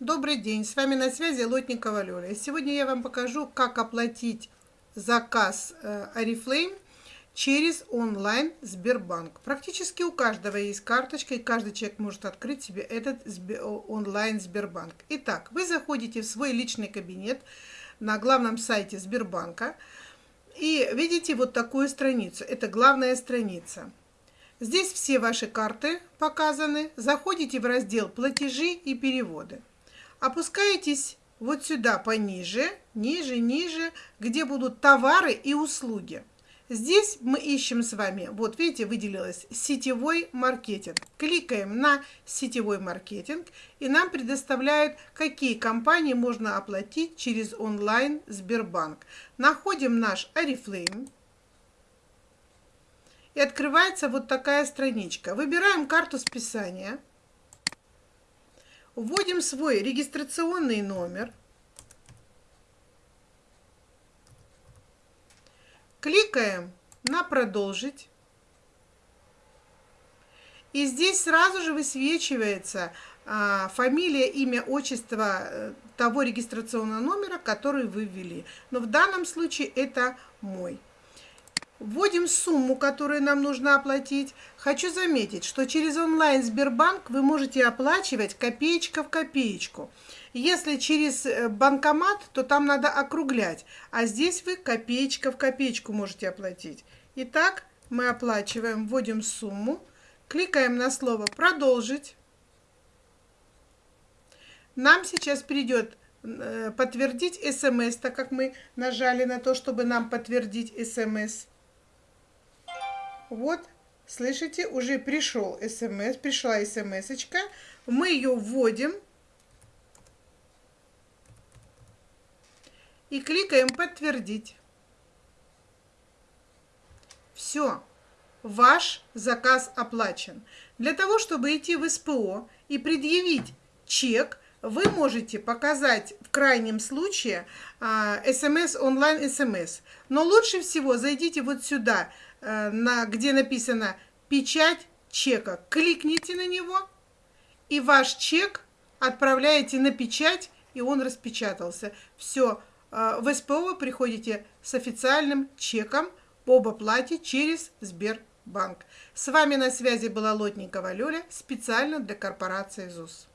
Добрый день, с вами на связи Лотникова Лёля. Сегодня я вам покажу, как оплатить заказ э, через онлайн Сбербанк. Практически у каждого есть карточка, и каждый человек может открыть себе этот онлайн Сбербанк. Итак, вы заходите в свой личный кабинет на главном сайте Сбербанка и видите вот такую страницу. Это главная страница. Здесь все ваши карты показаны. Заходите в раздел «Платежи и переводы». Опускаетесь вот сюда пониже, ниже, ниже, где будут товары и услуги. Здесь мы ищем с вами, вот видите, выделилось сетевой маркетинг. Кликаем на сетевой маркетинг, и нам предоставляют, какие компании можно оплатить через онлайн Сбербанк. Находим наш Oriflame. И открывается вот такая страничка. Выбираем карту списания. Вводим свой регистрационный номер. Кликаем на «Продолжить». И здесь сразу же высвечивается а, фамилия, имя, отчество э, того регистрационного номера, который вы ввели. Но в данном случае это мой. Вводим сумму, которую нам нужно оплатить. Хочу заметить, что через онлайн Сбербанк вы можете оплачивать копеечка в копеечку. Если через э, банкомат, то там надо округлять, а здесь вы копеечка в копеечку можете оплатить. Итак, мы оплачиваем, вводим сумму, кликаем на слово «Продолжить». Нам сейчас придет э, подтвердить смс, так как мы нажали на то, чтобы нам подтвердить смс. Вот, слышите, уже пришел смс, пришла смс -очка. Мы ее вводим. И кликаем «Подтвердить». Все, ваш заказ оплачен. Для того, чтобы идти в СПО и предъявить чек, вы можете показать в крайнем случае смс, онлайн смс. Но лучше всего зайдите вот сюда, Э, на, где написано «Печать чека». Кликните на него, и ваш чек отправляете на печать, и он распечатался. Все, э, в СПО вы приходите с официальным чеком об оплате через Сбербанк. С вами на связи была Лотникова Лёля, специально для корпорации ЗУС.